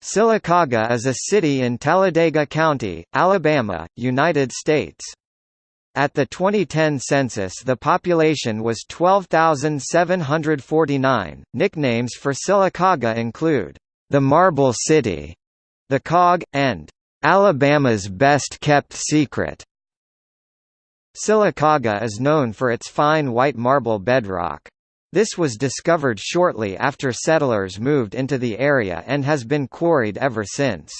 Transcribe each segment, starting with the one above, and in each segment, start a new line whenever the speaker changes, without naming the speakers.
Sylacauga is a city in Talladega County, Alabama, United States. At the 2010 census the population was 12,749. Nicknames for Sylacauga include, "...the Marble City", "...the Cog", and "...Alabama's best-kept secret". Sylacauga is known for its fine white marble bedrock. This was discovered shortly after settlers moved into the area and has been quarried ever since.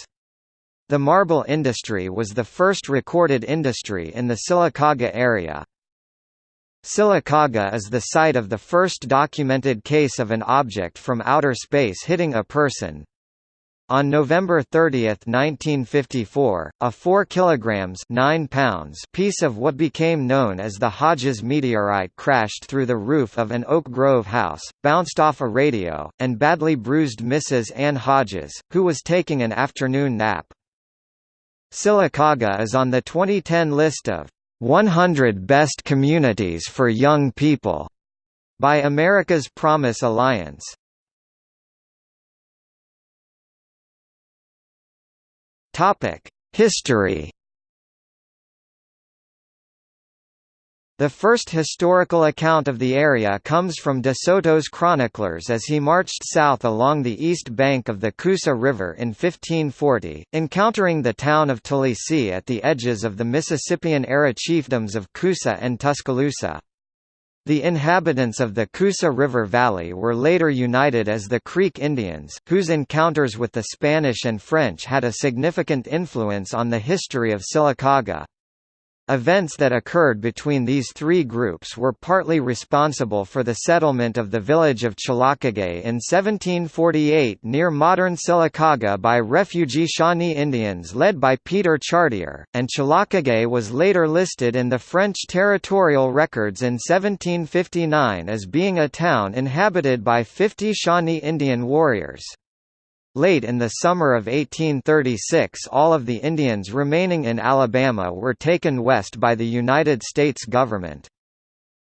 The marble industry was the first recorded industry in the Sylacauga area. Sylacauga is the site of the first documented case of an object from outer space hitting a person. On November 30, 1954, a 4 kilograms 9 pounds piece of what became known as the Hodges meteorite crashed through the roof of an Oak Grove house, bounced off a radio, and badly bruised Mrs. Ann Hodges, who was taking an afternoon nap. Sylacauga is on the 2010 list of 100 Best Communities for Young People by America's Promise Alliance. History The first historical account of the area comes from De Soto's chroniclers as he marched south along the east bank of the Coosa River in 1540, encountering the town of Talisay at the edges of the Mississippian-era chiefdoms of Coosa and Tuscaloosa. The inhabitants of the Coosa River Valley were later united as the Creek Indians, whose encounters with the Spanish and French had a significant influence on the history of Sylacauga. Events that occurred between these three groups were partly responsible for the settlement of the village of Chilocagay in 1748 near modern Sylacauga by refugee Shawnee Indians led by Peter Chartier, and Chilocagay was later listed in the French territorial records in 1759 as being a town inhabited by 50 Shawnee Indian warriors. Late in the summer of 1836 all of the Indians remaining in Alabama were taken west by the United States government.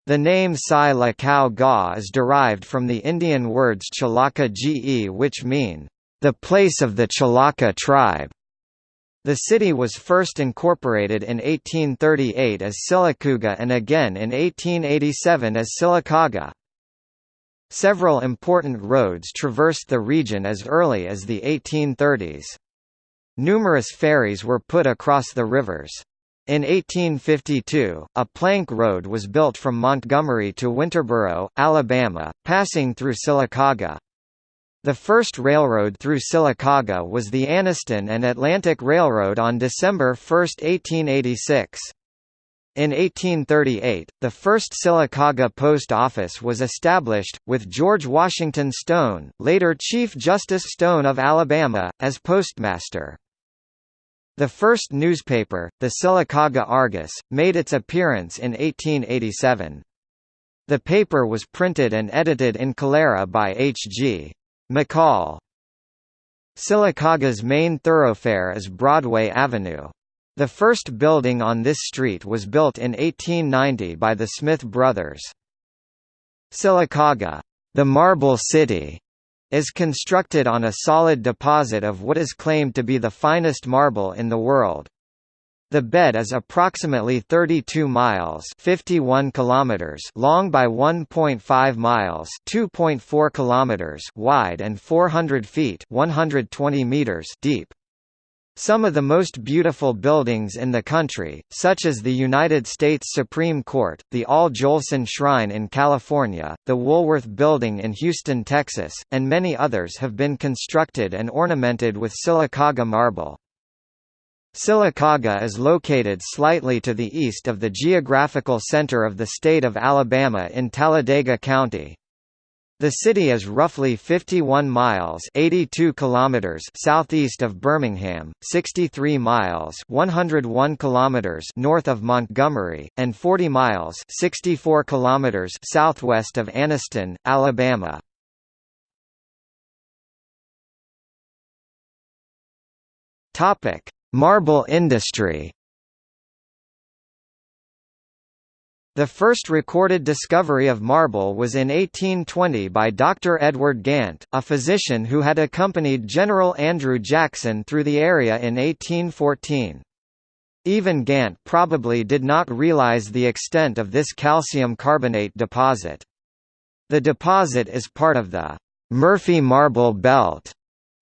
The name Sai La Ga is derived from the Indian words Chalaka Ge which mean, "...the place of the Chalaka tribe". The city was first incorporated in 1838 as Sylacauga and again in 1887 as Sylacauga. Several important roads traversed the region as early as the 1830s. Numerous ferries were put across the rivers. In 1852, a plank road was built from Montgomery to Winterboro, Alabama, passing through Sylacauga. The first railroad through Sylacauga was the Anniston and Atlantic Railroad on December 1, 1886. In 1838, the first Sylacauga Post Office was established, with George Washington Stone, later Chief Justice Stone of Alabama, as postmaster. The first newspaper, the Sylacauga Argus, made its appearance in 1887. The paper was printed and edited in Calera by H. G. McCall. Sylacauga's main thoroughfare is Broadway Avenue. The first building on this street was built in 1890 by the Smith brothers. Sylacauga, the Marble City, is constructed on a solid deposit of what is claimed to be the finest marble in the world. The bed is approximately 32 miles 51 kilometers long by 1.5 miles 2.4 kilometers wide and 400 feet 120 meters deep. Some of the most beautiful buildings in the country, such as the United States Supreme Court, the Al Jolson Shrine in California, the Woolworth Building in Houston, Texas, and many others have been constructed and ornamented with Sylacauga marble. Sylacauga is located slightly to the east of the geographical center of the state of Alabama in Talladega County. The city is roughly 51 miles 82 kilometers southeast of Birmingham, 63 miles 101 kilometers north of Montgomery, and 40 miles 64 kilometers southwest of Anniston, Alabama. Marble industry The first recorded discovery of marble was in 1820 by Dr. Edward Gant, a physician who had accompanied General Andrew Jackson through the area in 1814. Even Gant probably did not realize the extent of this calcium carbonate deposit. The deposit is part of the Murphy Marble Belt,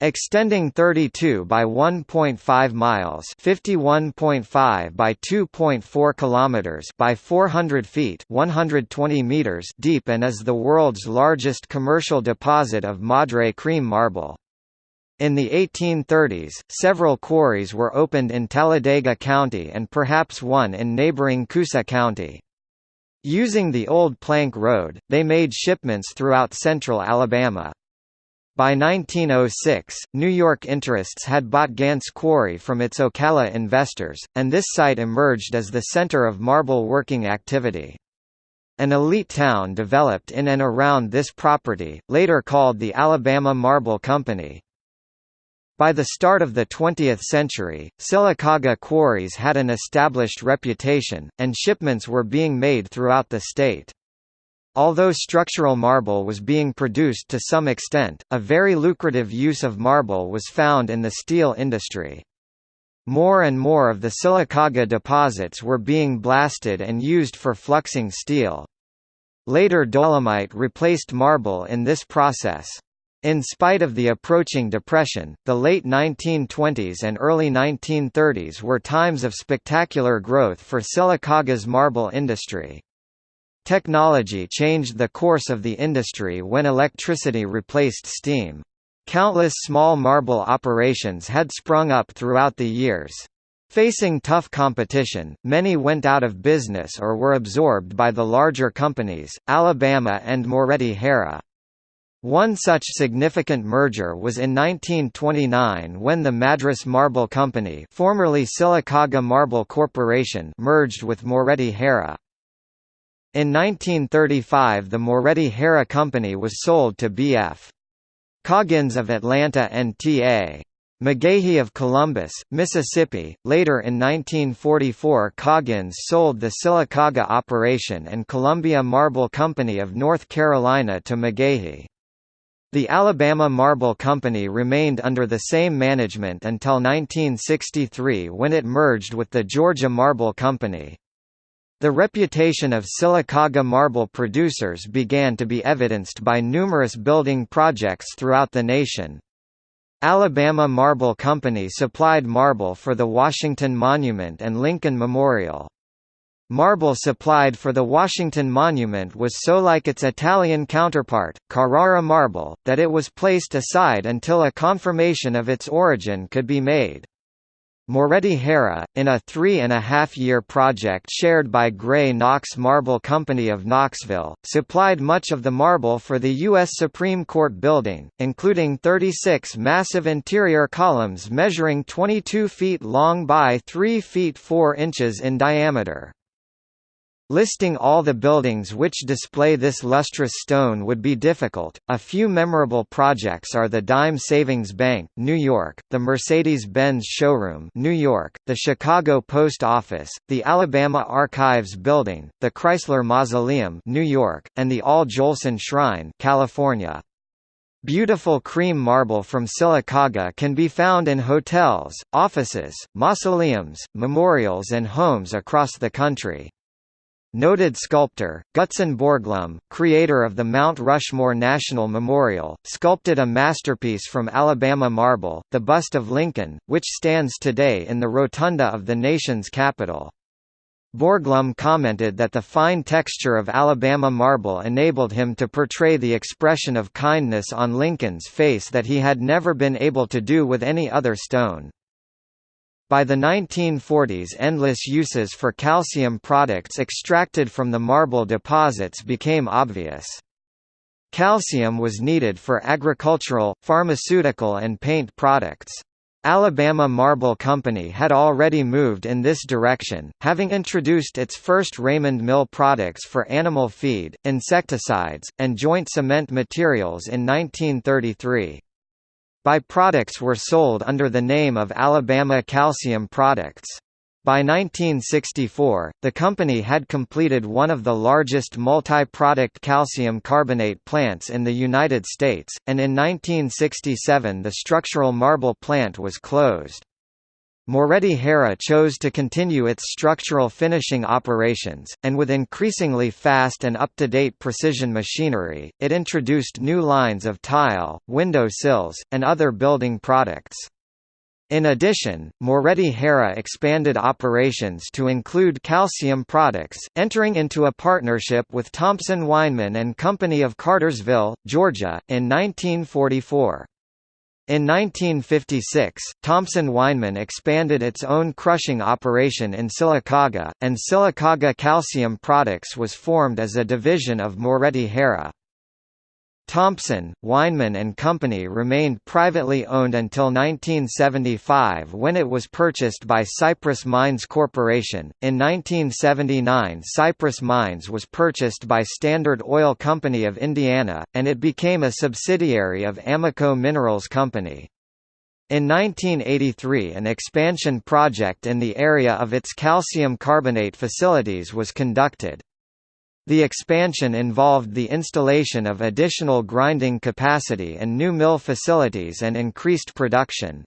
extending 32 by 1.5 miles, 51.5 by 2.4 kilometers by 400 feet, 120 meters deep and is the world's largest commercial deposit of Madre cream marble. In the 1830s, several quarries were opened in Talladega County and perhaps one in neighboring Coosa County. Using the old plank road, they made shipments throughout central Alabama. By 1906, New York interests had bought Gant's quarry from its Ocala investors, and this site emerged as the center of marble working activity. An elite town developed in and around this property, later called the Alabama Marble Company. By the start of the 20th century, Sylacauga quarries had an established reputation, and shipments were being made throughout the state. Although structural marble was being produced to some extent, a very lucrative use of marble was found in the steel industry. More and more of the Sylacauga deposits were being blasted and used for fluxing steel. Later dolomite replaced marble in this process. In spite of the approaching depression, the late 1920s and early 1930s were times of spectacular growth for Sylacauga's marble industry. Technology changed the course of the industry when electricity replaced steam. Countless small marble operations had sprung up throughout the years. Facing tough competition, many went out of business or were absorbed by the larger companies, Alabama and Moretti-Harrah. One such significant merger was in 1929 when the Madras Marble Company formerly Sylacauga Marble Corporation merged with Moretti-Harrah. In 1935 the Moretti-Harrah Company was sold to B.F. Coggins of Atlanta and T.A. McGahey of Columbus, Mississippi. Later in 1944 Coggins sold the Sylacauga operation and Columbia Marble Company of North Carolina to McGahey. The Alabama Marble Company remained under the same management until 1963 when it merged with the Georgia Marble Company. The reputation of Sylacauga marble producers began to be evidenced by numerous building projects throughout the nation. Alabama Marble Company supplied marble for the Washington Monument and Lincoln Memorial. Marble supplied for the Washington Monument was so like its Italian counterpart, Carrara marble, that it was placed aside until a confirmation of its origin could be made. Moretti-Harrah, in a three-and-a-half-year project shared by Gray Knox Marble Company of Knoxville, supplied much of the marble for the U.S. Supreme Court building, including 36 massive interior columns measuring 22 feet long by 3 feet 4 inches in diameter. Listing all the buildings which display this lustrous stone would be difficult. A few memorable projects are the Dime Savings Bank, New York, the Mercedes-Benz Showroom, New York, the Chicago Post Office, the Alabama Archives Building, the Chrysler Mausoleum, New York, and the Al Jolson Shrine, California. Beautiful cream marble from Sylacauga can be found in hotels, offices, mausoleums, memorials and homes across the country. Noted sculptor, Gutzon Borglum, creator of the Mount Rushmore National Memorial, sculpted a masterpiece from Alabama marble, the bust of Lincoln, which stands today in the rotunda of the nation's capital. Borglum commented that the fine texture of Alabama marble enabled him to portray the expression of kindness on Lincoln's face that he had never been able to do with any other stone. By the 1940s endless uses for calcium products extracted from the marble deposits became obvious. Calcium was needed for agricultural, pharmaceutical and paint products. Alabama Marble Company had already moved in this direction, having introduced its first Raymond Mill products for animal feed, insecticides, and joint cement materials in 1933. By-products were sold under the name of Alabama Calcium Products. By 1964, the company had completed one of the largest multi-product calcium carbonate plants in the United States, and in 1967 the structural marble plant was closed. Moretti-Harrah chose to continue its structural finishing operations, and with increasingly fast and up-to-date precision machinery, it introduced new lines of tile, window sills, and other building products. In addition, Moretti-Harrah expanded operations to include calcium products, entering into a partnership with Thompson Weinman and Company of Cartersville, Georgia, in 1944. In 1956, Thompson Weinman expanded its own crushing operation in Sylacauga, and Sylacauga Calcium Products was formed as a division of Moretti-Harrah. Thompson, Weinman and Company remained privately owned until 1975 when it was purchased by Cypress Mines Corporation. In 1979, Cypress Mines was purchased by Standard Oil Company of Indiana, and it became a subsidiary of Amoco Minerals Company. In 1983 an expansion project in the area of its calcium carbonate facilities was conducted. The expansion involved the installation of additional grinding capacity and new mill facilities and increased production.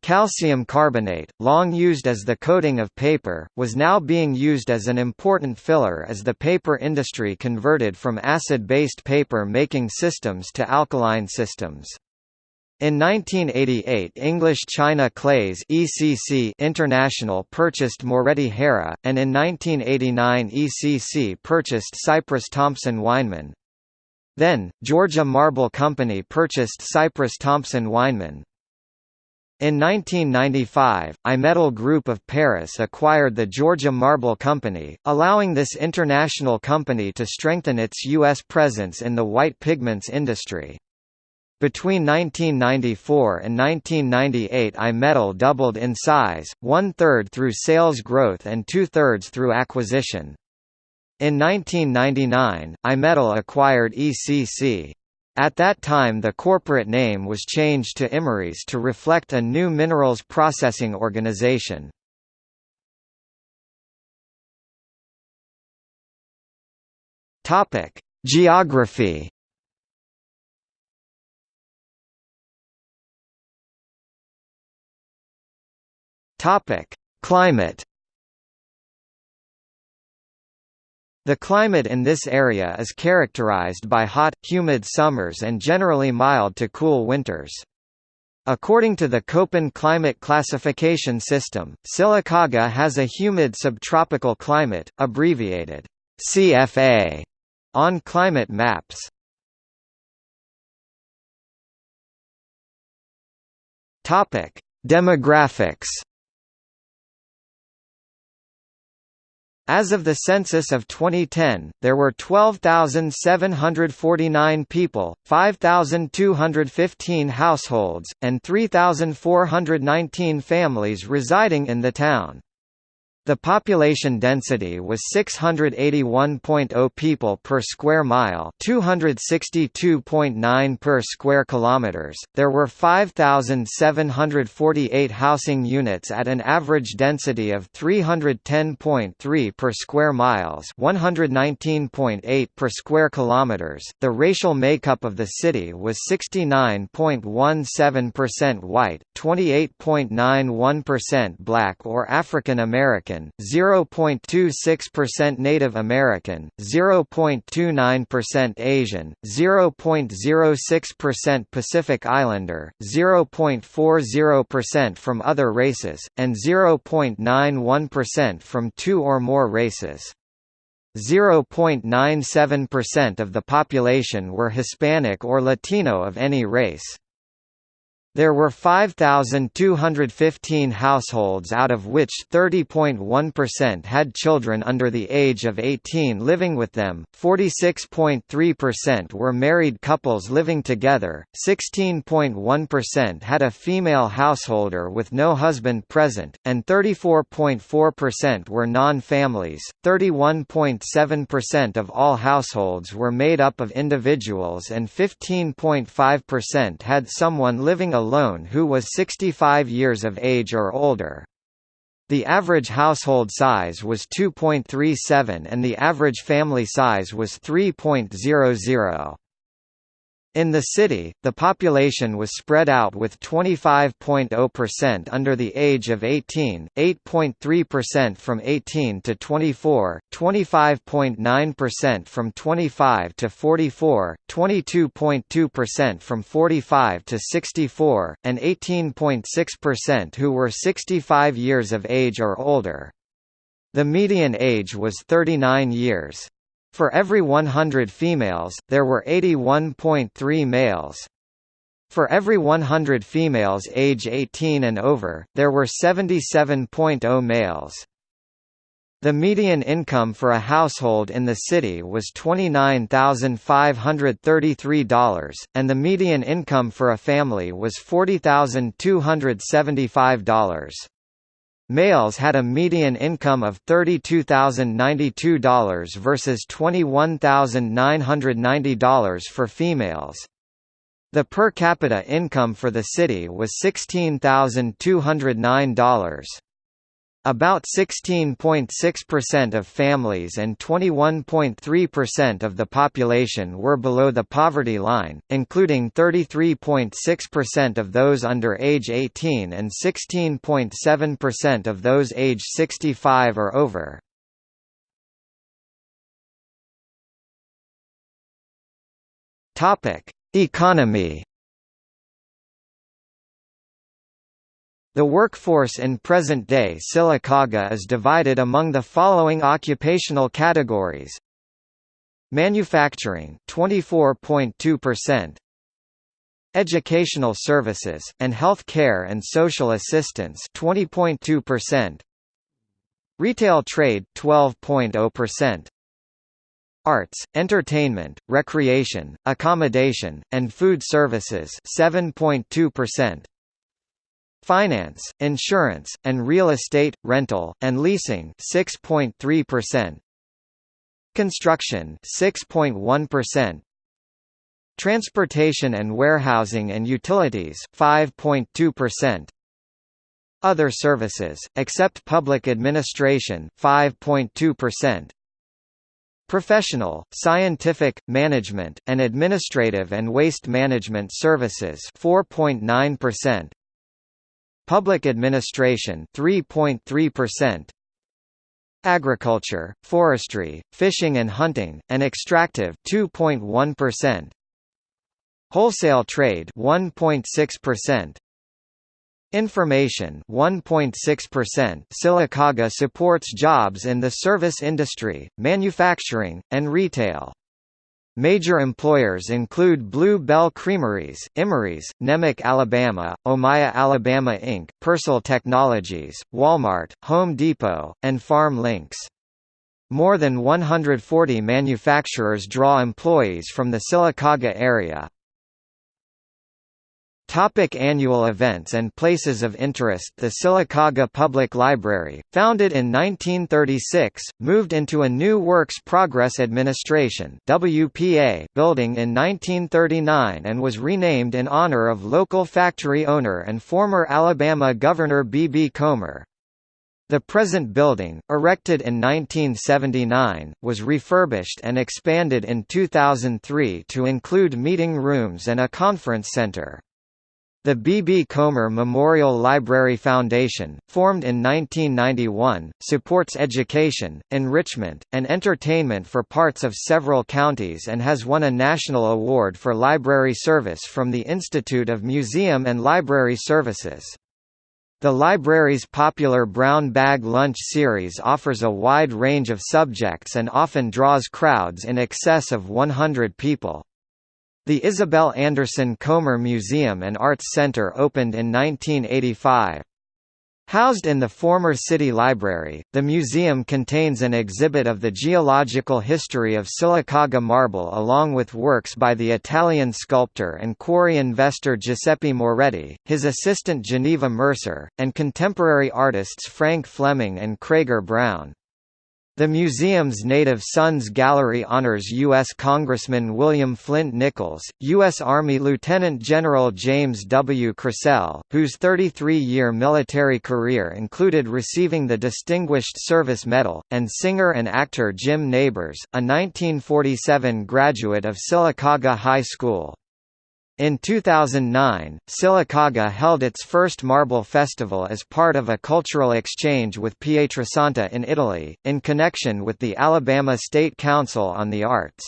Calcium carbonate, long used as the coating of paper, was now being used as an important filler as the paper industry converted from acid-based paper-making systems to alkaline systems. In 1988 English China Clays ECC International purchased Moretti-Harrah, and in 1989 ECC purchased Cypress Thompson Weinman. Then, Georgia Marble Company purchased Cypress Thompson Weinman. In 1995, Imetal Group of Paris acquired the Georgia Marble Company, allowing this international company to strengthen its U.S. presence in the white pigments industry. Between 1994 and 1998 Imetal doubled in size, one-third through sales growth and two-thirds through acquisition. In 1999, Imetal acquired ECC. At that time the corporate name was changed to Imerys to reflect a new minerals processing organization. Geography Topic: Climate. The climate in this area is characterized by hot, humid summers and generally mild to cool winters. According to the Köppen climate classification system, Sylacauga has a humid subtropical climate, abbreviated CFA, on climate maps. Demographics As of the census of 2010, there were 12,749 people, 5,215 households, and 3,419 families residing in the town. The population density was 681.0 people per square mile, 262.9 per square kilometers. There were 5748 housing units at an average density of 310.3 per square miles, 119.8 per square kilometers. The racial makeup of the city was 69.17% white, 28.91% black or African American American, 0.26% Native American, 0.29% Asian, 0.06% Pacific Islander, 0.40% from other races, and 0.91% from two or more races. 0.97% of the population were Hispanic or Latino of any race. There were 5,215 households out of which 30.1% had children under the age of 18 living with them, 46.3% were married couples living together, 16.1% had a female householder with no husband present, and 34.4% were non-families. 31.7% of all households were made up of individuals and 15.5% had someone living alone alone who was 65 years of age or older. The average household size was 2.37 and the average family size was 3.00. In the city, the population was spread out with 25.0% under the age of 18, 8.3% from 18 to 24, 25.9% from 25 to 44, 22.2% from 45 to 64, and 18.6% who were 65 years of age or older. The median age was 39 years. For every 100 females, there were 81.3 males. For every 100 females age 18 and over, there were 77.0 males. The median income for a household in the city was $29,533, and the median income for a family was $40,275. Males had a median income of $32,092 versus $21,990 for females. The per capita income for the city was $16,209. About 16.6% of families and 21.3% of the population were below the poverty line, including 33.6% of those under age 18 and 16.7% of those age 65 or over. Economy The workforce in present-day Sylacauga is divided among the following occupational categories. Manufacturing 24.2%, Educational services, and health care and social assistance 20.2%, Retail trade 12.0%, Arts, entertainment, recreation, accommodation, and food services 7.2%. Finance, insurance, and real estate, rental, and leasing 6.3%. Construction 6.1%. Transportation and warehousing and utilities 5.2%. Other services, except public administration 5.2%. Professional, scientific, management, and administrative and waste management services 4.9%. Public administration 3.3%. Agriculture, forestry, fishing and hunting, and extractive 2.1%. Wholesale trade 1.6%. Information 1.6% Sylacauga supports jobs in the service industry, manufacturing, and retail. Major employers include Blue Bell Creameries, Imerys, Nemak Alabama, Omya Alabama Inc., Persol Technologies, Walmart, Home Depot, and Farm Links. More than 140 manufacturers draw employees from the Sylacauga area. Topic annual events and places of interest The Sylacauga Public Library, founded in 1936, moved into a new Works Progress Administration WPA building in 1939 and was renamed in honor of local factory owner and former Alabama Governor B. B. Comer. The present building, erected in 1979, was refurbished and expanded in 2003 to include meeting rooms and a conference center. The B. B. Comer Memorial Library Foundation, formed in 1991, supports education, enrichment, and entertainment for parts of several counties and has won a national award for library service from the Institute of Museum and Library Services. The library's popular Brown Bag Lunch series offers a wide range of subjects and often draws crowds in excess of 100 people. The Isabel Anderson Comer Museum and Arts Center opened in 1985. Housed in the former City Library, the museum contains an exhibit of the geological history of Sylacauga marble along with works by the Italian sculptor and quarry investor Giuseppe Moretti, his assistant Geneva Mercer, and contemporary artists Frank Fleming and Cragar Brown. The museum's Native Sons Gallery honors U.S. Congressman William Flint Nichols, U.S. Army Lieutenant General James W. Crysel, whose 33-year military career included receiving the Distinguished Service Medal, and singer and actor Jim Nabors, a 1947 graduate of Sylacauga High School. In 2009, Sylacauga held its first Marble Festival as part of a cultural exchange with Pietrasanta in Italy, in connection with the Alabama State Council on the Arts.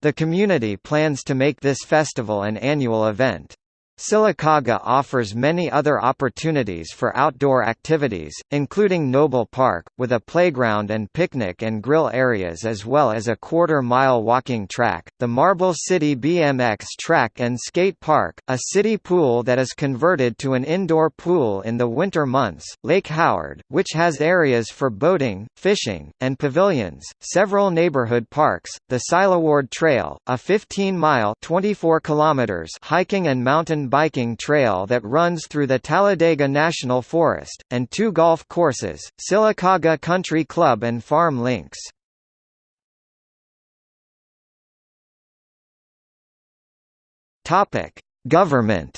The community plans to make this festival an annual event. Sylacauga offers many other opportunities for outdoor activities, including Noble Park, with a playground and picnic and grill areas as well as a quarter-mile walking track, the Marble City BMX track and skate park, a city pool that is converted to an indoor pool in the winter months, Lake Howard, which has areas for boating, fishing, and pavilions, several neighborhood parks, the Silaward Trail, a 15-mile hiking and mountain biking trail that runs through the Talladega National Forest, and two golf courses, Sylacauga Country Club and Farm Links. Government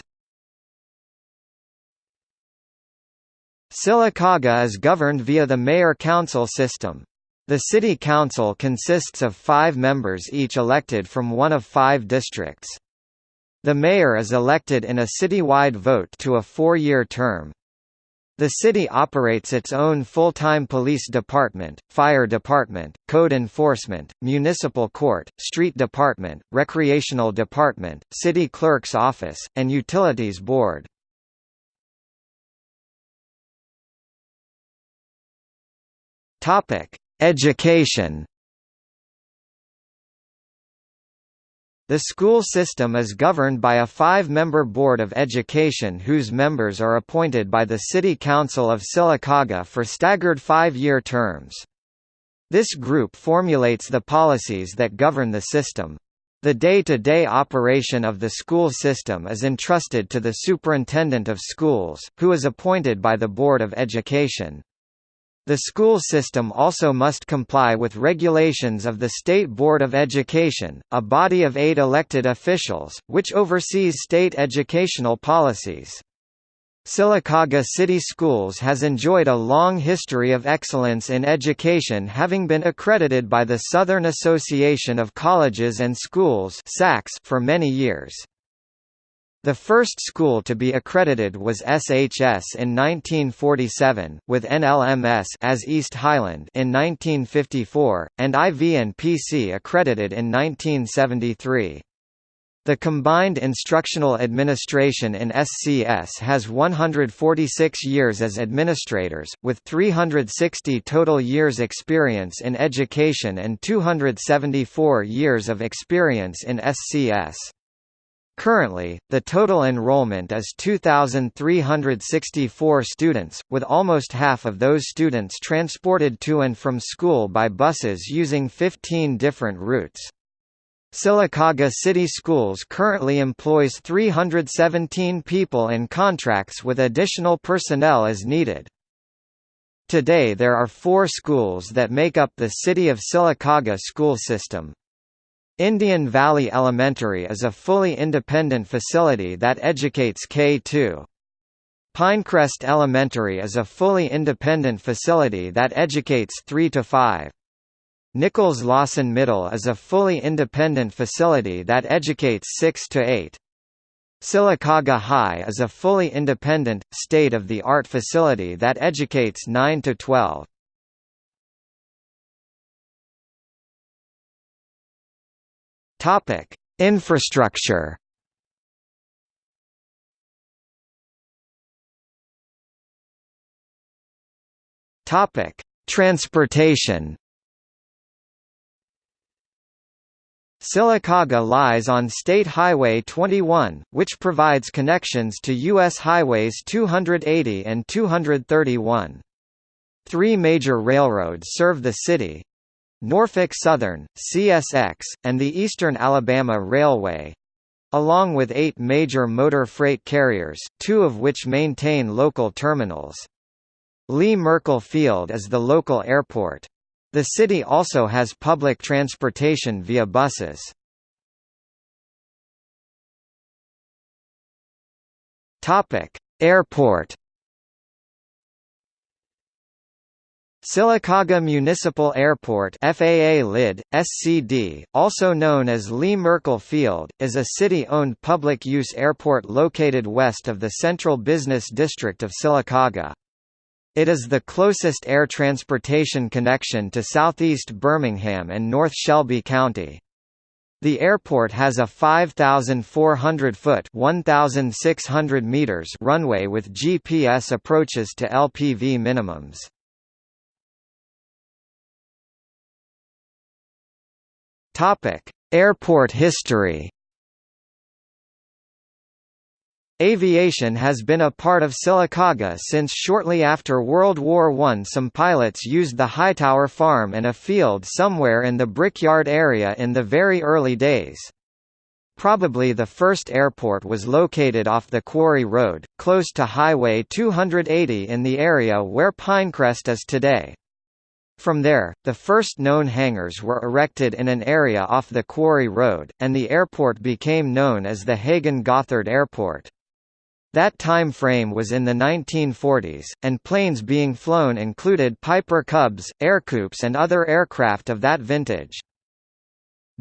Sylacauga is governed via the mayor-council system. The city council consists of five members each elected from one of five districts. The mayor is elected in a citywide vote to a four-year term. The city operates its own full-time police department, fire department, code enforcement, municipal court, street department, recreational department, city clerk's office, and utilities board. Education The school system is governed by a five-member Board of Education whose members are appointed by the City Council of Sylacauga for staggered five-year terms. This group formulates the policies that govern the system. The day-to-day -day operation of the school system is entrusted to the Superintendent of Schools, who is appointed by the Board of Education. The school system also must comply with regulations of the State Board of Education, a body of eight elected officials, which oversees state educational policies. Sylacauga City Schools has enjoyed a long history of excellence in education having been accredited by the Southern Association of Colleges and Schools for many years. The first school to be accredited was SHS in 1947, with NLMS as East Highland in 1954, and IV and PC accredited in 1973. The Combined Instructional Administration in SCS has 146 years as administrators, with 360 total years experience in education and 274 years of experience in SCS. Currently, the total enrollment is 2,364 students, with almost half of those students transported to and from school by buses using 15 different routes. Sylacauga City Schools currently employs 317 people in contracts with additional personnel as needed. Today there are four schools that make up the City of Sylacauga school system. Indian Valley Elementary is a fully independent facility that educates K-2. Pinecrest Elementary is a fully independent facility that educates 3 to 5. Nichols Lawson Middle is a fully independent facility that educates 6 to 8. Sylacauga High is a fully independent, state-of-the-art facility that educates 9 to 12. Topic: Infrastructure. Topic: Transportation. Sylacauga lies on State Highway 21, which provides connections to U.S. Highways 280 and 231. Three major railroads serve the city, Norfolk Southern, CSX, and the Eastern Alabama Railway along with eight major motor freight carriers, two of which maintain local terminals. Lee Merkel Field is the local airport. The city also has public transportation via buses. Airport. Sylacauga Municipal Airport FAA LID, SCD, also known as Lee Merkel Field, is a city-owned public-use airport located west of the central business district of Sylacauga. It is the closest air transportation connection to southeast Birmingham and North Shelby County. The airport has a 5,400-foot (1,600 meters) runway with GPS approaches to LPV minimums. Topic: Airport history. Aviation has been a part of Sylacauga since shortly after World War I some pilots used the Hightower Farm and a field somewhere in the Brickyard area in the very early days. Probably the first airport was located off the Quarry Road, close to Highway 280 in the area where Pinecrest is today. From there, the first known hangars were erected in an area off the Quarry Road, and the airport became known as the Hagen Gothard Airport. That time frame was in the 1940s, and planes being flown included Piper Cubs, Ercoupes and other aircraft of that vintage.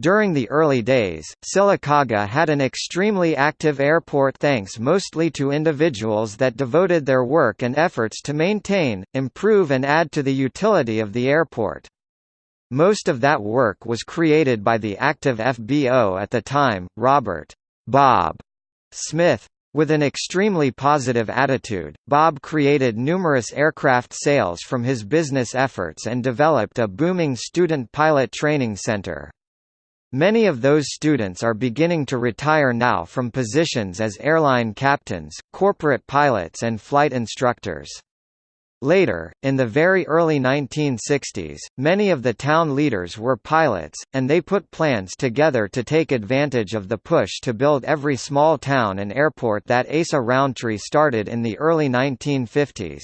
During the early days, Sylacauga had an extremely active airport thanks mostly to individuals that devoted their work and efforts to maintain, improve and add to the utility of the airport. Most of that work was created by the active FBO at the time, Robert Bob Smith, with an extremely positive attitude, Bob created numerous aircraft sales from his business efforts and developed a booming student pilot training center. Many of those students are beginning to retire now from positions as airline captains, corporate pilots and flight instructors. Later, in the very early 1960s, many of the town leaders were pilots, and they put plans together to take advantage of the push to build every small town an airport that Asa Rountree started in the early 1950s.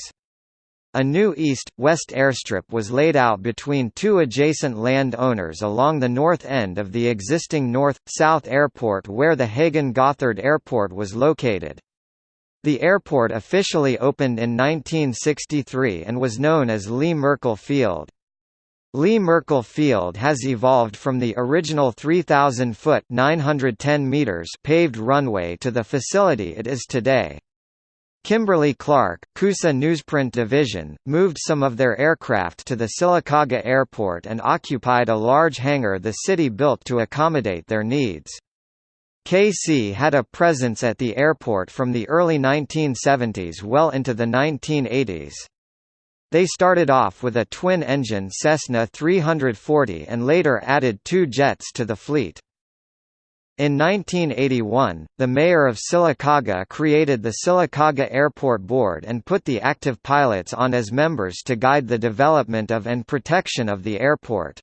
A new east-west airstrip was laid out between two adjacent land owners along the north end of the existing north-south airport where the Hagen Gothard Airport was located. The airport officially opened in 1963 and was known as Lee Merkel Field. Lee Merkel Field has evolved from the original 3,000-foot (910 meters) paved runway to the facility it is today. Kimberly-Clark, Coosa Newsprint Division, moved some of their aircraft to the Sylacauga Airport and occupied a large hangar the city built to accommodate their needs. KC had a presence at the airport from the early 1970s well into the 1980s. They started off with a twin-engine Cessna 340 and later added two jets to the fleet. In 1981, the mayor of Sylacauga created the Sylacauga Airport Board and put the active pilots on as members to guide the development of and protection of the airport.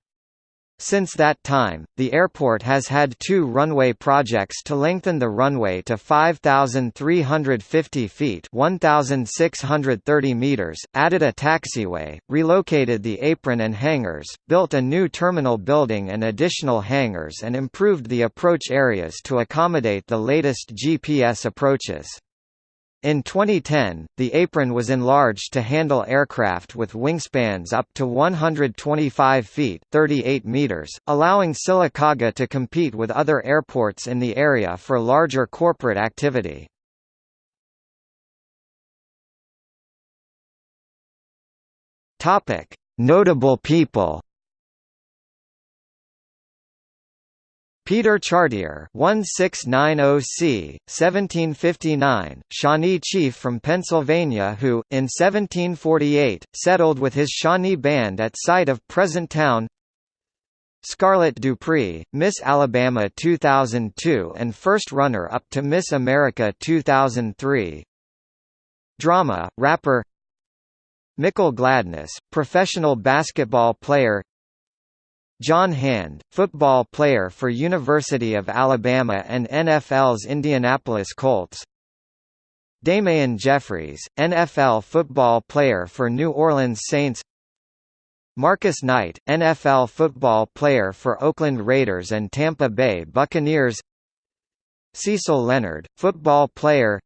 Since that time, the airport has had two runway projects to lengthen the runway to 5,350 feet 1,630 meters, added a taxiway, relocated the apron and hangars, built a new terminal building and additional hangars and improved the approach areas to accommodate the latest GPS approaches. In 2010, the apron was enlarged to handle aircraft with wingspans up to 125 feet 38 meters, allowing Sylacauga to compete with other airports in the area for larger corporate activity. Notable people Peter Chartier 1690C, 1759, Shawnee chief from Pennsylvania who, in 1748, settled with his Shawnee band at site of present town Scarlotte Deupree, Miss Alabama 2002 and first runner-up to Miss America 2003 Drama, rapper Mickell Gladness, professional basketball player John Hand, football player for University of Alabama and NFL's Indianapolis Colts Damian Jeffries, NFL football player for New Orleans Saints Marcus Knight, NFL football player for Oakland Raiders and Tampa Bay Buccaneers Cecil Leonard, football player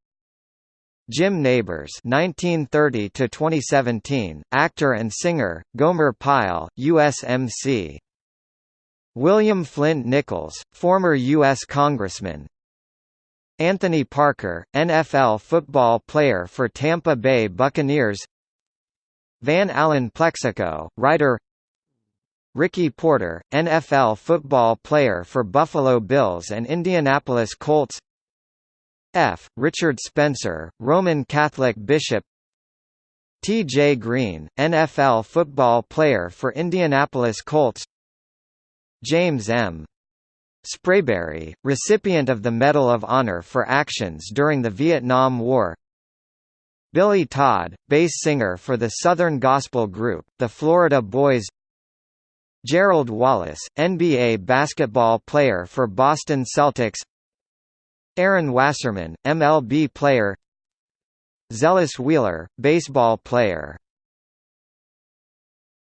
Jim Nabors (1930–2017), actor and singer. Gomer Pyle, USMC. William Flint Nichols, former U.S. Congressman. Anthony Parker, NFL football player for Tampa Bay Buccaneers. Van Allen Plexico, writer. Ricky Porter, NFL football player for Buffalo Bills and Indianapolis Colts. F. Richard Spencer, Roman Catholic bishop T. J. Green, NFL football player for Indianapolis Colts James M. Sprayberry, recipient of the Medal of Honor for actions during the Vietnam War. Billy Todd, bass singer for the Southern gospel group, the Florida Boys. Gerald Wallace, NBA basketball player for Boston Celtics. Ehren Wassermann, MLB player. Zealous Wheeler, baseball player